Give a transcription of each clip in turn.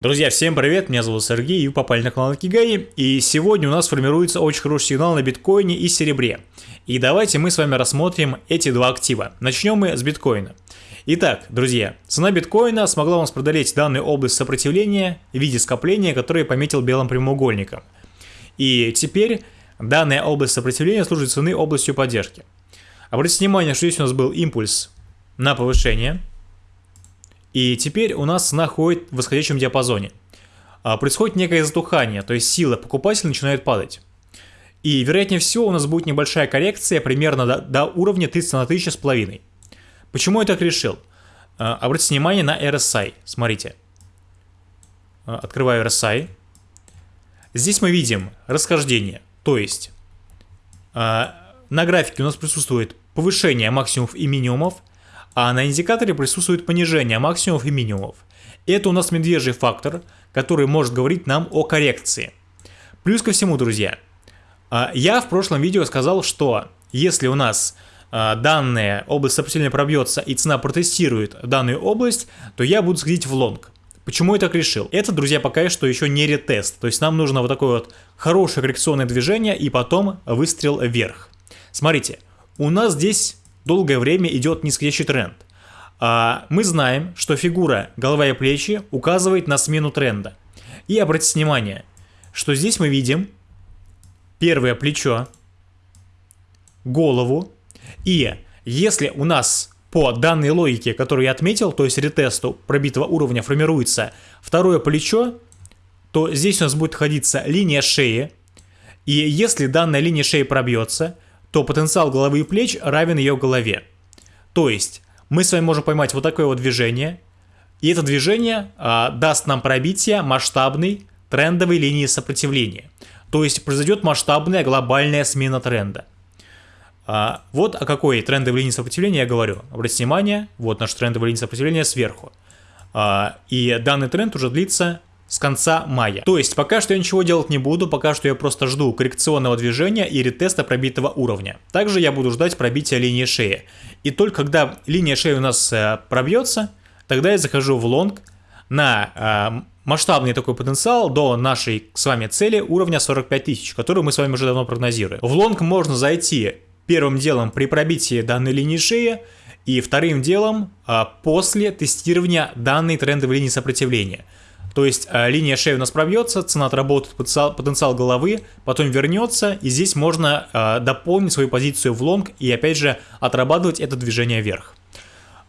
Друзья, всем привет, меня зовут Сергей, и вы попали на канал Кигай, и сегодня у нас формируется очень хороший сигнал на биткоине и серебре. И давайте мы с вами рассмотрим эти два актива. Начнем мы с биткоина. Итак, друзья, цена биткоина смогла у нас преодолеть данную область сопротивления в виде скопления, которое пометил белым прямоугольником. И теперь данная область сопротивления служит цены областью поддержки. Обратите внимание, что здесь у нас был импульс на повышение – и теперь у нас цена в восходящем диапазоне. А, происходит некое затухание, то есть сила покупателя начинает падать. И вероятнее всего у нас будет небольшая коррекция примерно до, до уровня 30 на 1000 с половиной. Почему я так решил? А, обратите внимание на RSI. Смотрите. А, открываю RSI. Здесь мы видим расхождение. То есть на графике у нас присутствует повышение максимумов и минимумов, а на индикаторе присутствует понижение максимумов и минимумов. Это у нас медвежий фактор, который может говорить нам о коррекции. Плюс ко всему, друзья, а, я в прошлом видео сказал, что если у нас а, данная область сопротивления пробьется и цена протестирует данную область, то я буду сходить в лонг. Почему я так решил? Это, друзья, пока что еще не ретест. То есть нам нужно вот такое вот хорошее коррекционное движение и потом выстрел вверх. Смотрите, у нас здесь долгое время идет нисходящий тренд. А мы знаем, что фигура голова и плечи указывает на смену тренда. И обратите внимание, что здесь мы видим первое плечо, голову. И если у нас по данной логике, которую я отметил, то есть ретесту пробитого уровня формируется второе плечо, то здесь у нас будет находиться линия шеи. И если данная линия шеи пробьется, то потенциал головы и плеч равен ее голове. То есть мы с вами можем поймать вот такое вот движение, и это движение а, даст нам пробитие масштабной трендовой линии сопротивления. То есть произойдет масштабная глобальная смена тренда. А, вот о какой трендовой линии сопротивления я говорю. Обратите внимание, вот наша трендовая линия сопротивления сверху. А, и данный тренд уже длится с конца мая. То есть пока что я ничего делать не буду, пока что я просто жду коррекционного движения и ретеста пробитого уровня. Также я буду ждать пробития линии шеи. И только когда линия шеи у нас э, пробьется, тогда я захожу в лонг на э, масштабный такой потенциал до нашей с вами цели уровня 45 тысяч, которую мы с вами уже давно прогнозируем. В лонг можно зайти первым делом при пробитии данной линии шеи, и вторым делом э, после тестирования данной трендовой линии сопротивления – то есть э, линия шеи у нас пробьется, цена отработает потенциал, потенциал головы, потом вернется, и здесь можно э, дополнить свою позицию в лонг и опять же отрабатывать это движение вверх.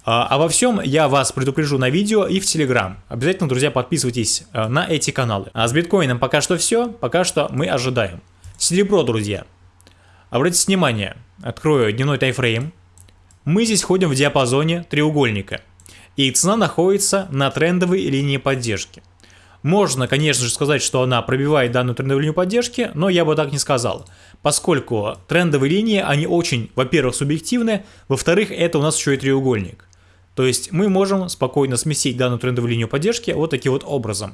А, а во всем я вас предупрежу на видео и в Телеграм. Обязательно, друзья, подписывайтесь э, на эти каналы. А с биткоином пока что все, пока что мы ожидаем. Серебро, друзья. Обратите внимание, открою дневной тайфрейм. Мы здесь ходим в диапазоне треугольника. И цена находится на трендовой линии поддержки. Можно, конечно же, сказать, что она пробивает данную трендовую линию поддержки, но я бы так не сказал. Поскольку трендовые линии, они очень, во-первых, субъективны, во-вторых, это у нас еще и треугольник. То есть мы можем спокойно сместить данную трендовую линию поддержки вот таким вот образом.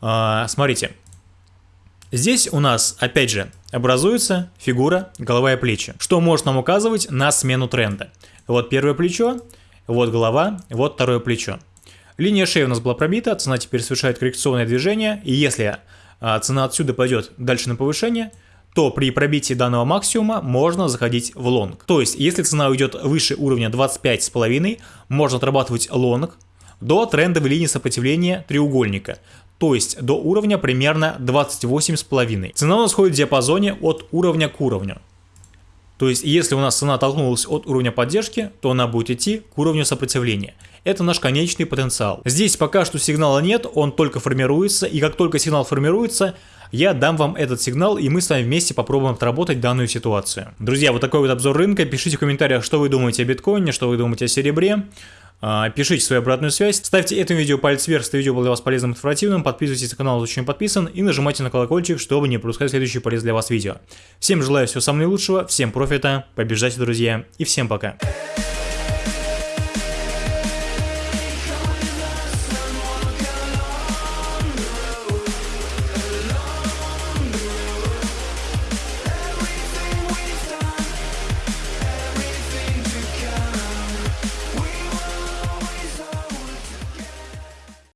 А, смотрите. Здесь у нас, опять же, образуется фигура голова и плечи, что может нам указывать на смену тренда. Вот первое плечо, вот голова, вот второе плечо. Линия шеи у нас была пробита, цена теперь совершает коррекционное движение, и если а, цена отсюда пойдет дальше на повышение, то при пробитии данного максимума можно заходить в лонг. То есть, если цена уйдет выше уровня 25,5, можно отрабатывать лонг до трендовой линии сопротивления треугольника, то есть до уровня примерно 28,5. Цена у нас ходит в диапазоне от уровня к уровню. То есть, если у нас цена толкнулась от уровня поддержки, то она будет идти к уровню сопротивления. Это наш конечный потенциал. Здесь пока что сигнала нет, он только формируется, и как только сигнал формируется, я дам вам этот сигнал, и мы с вами вместе попробуем отработать данную ситуацию. Друзья, вот такой вот обзор рынка. Пишите в комментариях, что вы думаете о биткоине, что вы думаете о серебре. А, пишите свою обратную связь, ставьте этому видео палец вверх, если видео было для вас полезным и информативным, подписывайтесь на канал, если еще не подписан, и нажимайте на колокольчик, чтобы не пропускать следующие полезные для вас видео. Всем желаю всего самого наилучшего, всем профита, побеждайте, друзья, и всем пока.